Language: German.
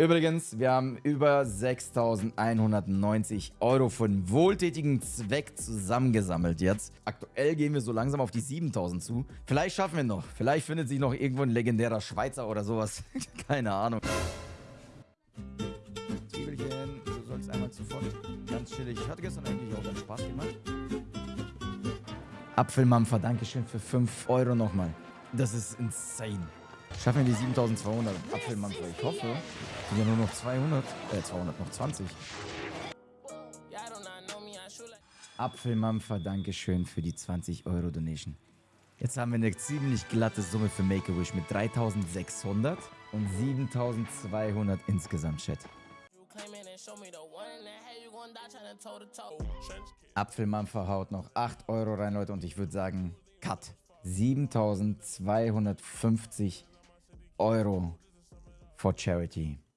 Übrigens, wir haben über 6.190 Euro von wohltätigen Zweck zusammengesammelt jetzt. Aktuell gehen wir so langsam auf die 7.000 zu. Vielleicht schaffen wir noch. Vielleicht findet sich noch irgendwo ein legendärer Schweizer oder sowas. Keine Ahnung. Zwiebelchen, du sollst einmal zuvor. Ganz chillig. Ich hatte gestern eigentlich auch ganz Spaß gemacht. Apfelmampfer, Dankeschön für 5 Euro nochmal. Das ist insane. Schaffen wir die 7200 Apfelmampfer? Ich hoffe. Sind ja nur noch 200. Äh, 200, noch 20. Apfelmampfer, Dankeschön für die 20 Euro Donation. Jetzt haben wir eine ziemlich glatte Summe für Make-A-Wish mit 3600 und 7200 insgesamt, Chat. Apfelmampfer haut noch 8 Euro rein, Leute, und ich würde sagen, Cut. 7250 Euro for Charity.